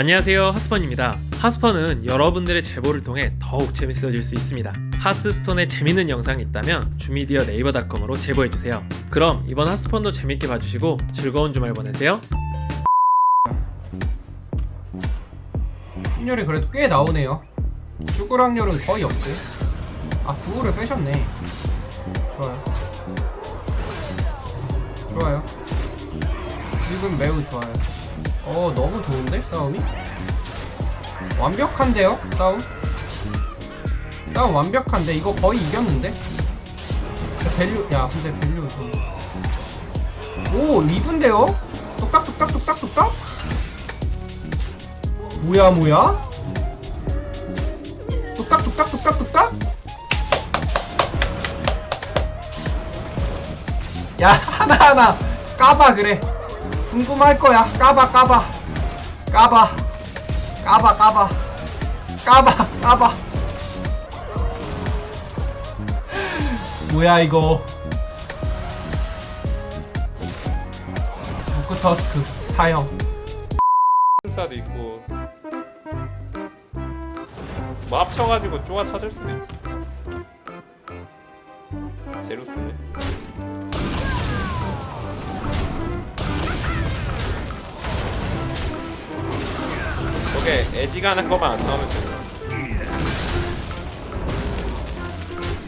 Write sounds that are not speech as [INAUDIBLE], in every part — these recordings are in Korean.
안녕하세요 하스펀입니다. 하스펀은 여러분들의 제보를 통해 더욱 재밌어질 수 있습니다. 하스스톤에 재밌는 영상이 있다면 주미디어 네이버닷컴으로 제보해주세요. 그럼 이번 하스펀도 재밌게 봐주시고 즐거운 주말 보내세요. 확률이 그래도 꽤 나오네요. 죽을 확률은 거의 없대 아 구호를 빼셨네. 좋아요. 좋아요. 지금 매우 좋아요 어 너무 좋은데 싸움이? 완벽한데요 싸움? 싸움 완벽한데 이거 거의 이겼는데? 야, value 야 근데 value 좀... 오 이쁜데요? 뚝딱뚝딱 뚝딱뚝딱? 뭐야 뭐야? 뚝딱뚝딱? 야 [LAUGHS] 하나하나 까봐 그래 궁금할 거야. 까봐 까봐. 까봐. 까봐 까봐. 까봐 까봐. 뭐야 이거? 부크터스크 사형. 사도 있고. 뭐 합쳐가지고 쪼아 찾을 수도 있지. 제루스네 저게 애지가는 것만 안 나오면 돼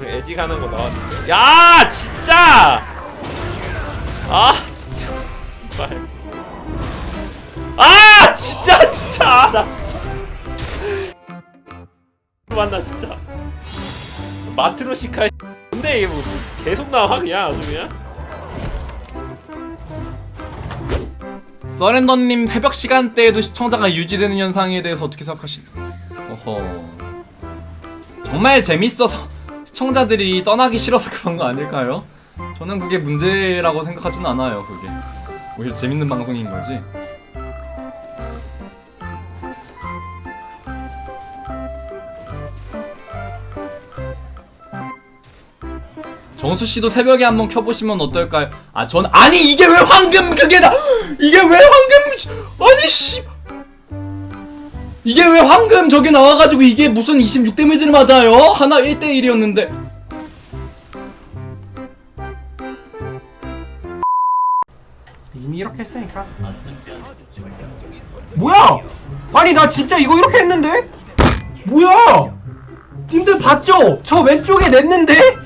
그래, 애지가는 거 나왔는데. 야 진짜! 아 진짜. 제발 아 진짜 진짜. 나 진짜. 만나 진짜. 마트로시카 근데 이게 뭐 계속 나와 그냥 아주 그냥 서렌더님 새벽 시간대에도 시청자가 유지되는 현상에 대해서 어떻게 생각하시? 어허 정말 재밌어서 시청자들이 떠나기 싫어서 그런 거 아닐까요? 저는 그게 문제라고 생각하진 않아요. 그게 오히려 재밌는 방송인 거지. 정수 씨도 새벽에 한번 켜보시면 어떨까요? 아, 전 아니 이게 왜 황금 그게 다 이게 왜 황금 아니 씨. 이게 왜 황금 저게 나와가지고 이게 무슨 26 데미지를 맞아요? 하나 1대1이었는데. 이미 이렇게 했으니까. 뭐야? 아니 나 진짜 이거 이렇게 했는데? 뭐야? 님들 봤죠? 저 왼쪽에 냈는데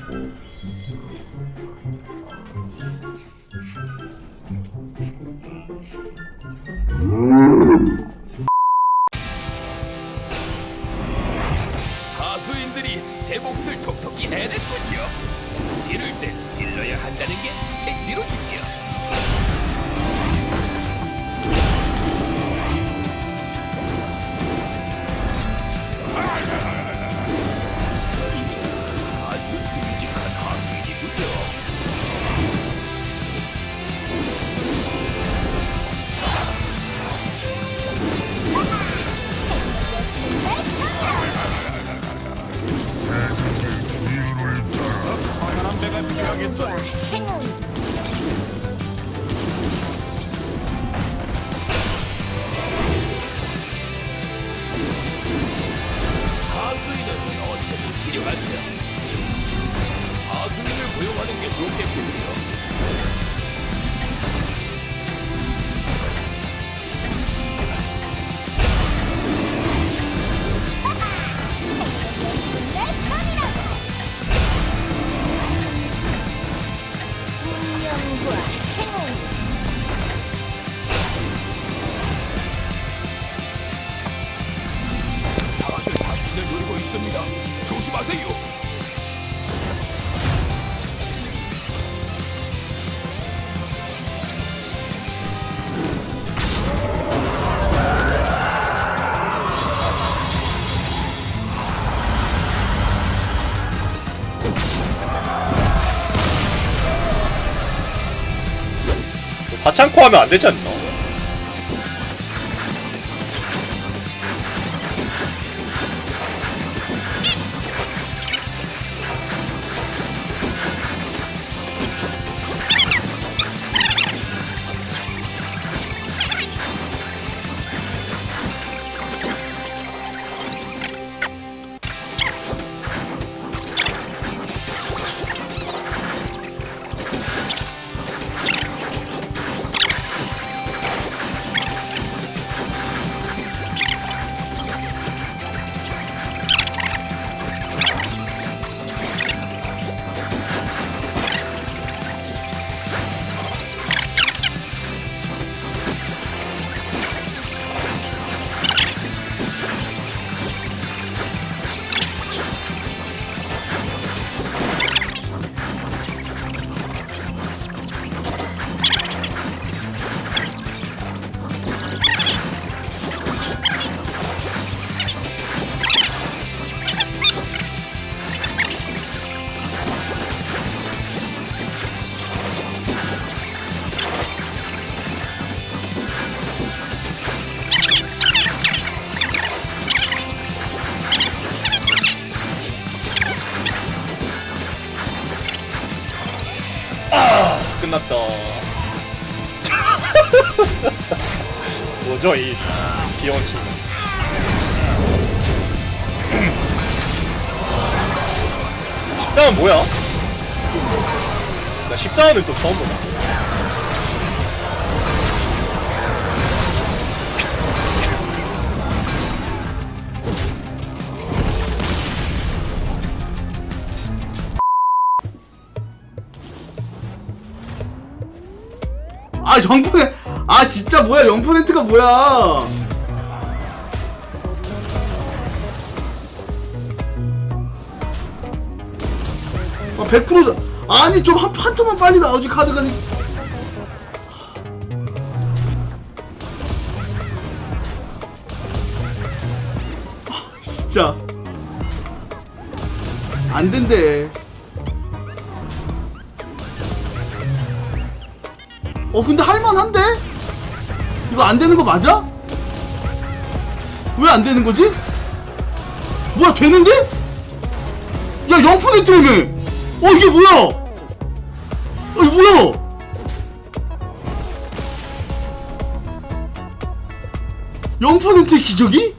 몫을 톡톡히 해냈군요. 지를 땐 질러야 한다는 게 제 지론이죠. 아주 듬직한 하수인이군요. 하수인은 언제든 필요하죠. 하수인을 고용하는 게 좋겠군요. 있습니다. 조심하세요. 사창코 하면 안 되지 않나? 끝났다. [LAUGHS] 뭐죠 이 귀여운 친구. [CLEARS THROAT] 14은 뭐야? 나 14는 또 처음 보다. 아 영포네 아 진짜 뭐야? 영포네트가 뭐야? 아100% 아니 좀 한 한 턴만 빨리 나오지 카드가. 아, 진짜. 안 된대 어 근데 할만한데? 이거 안 되는 거 맞아? 왜 안 되는 거지? 뭐야 되는데? 야 0%네 어 이게 뭐야 어 이게 뭐야 (0%의 기적이?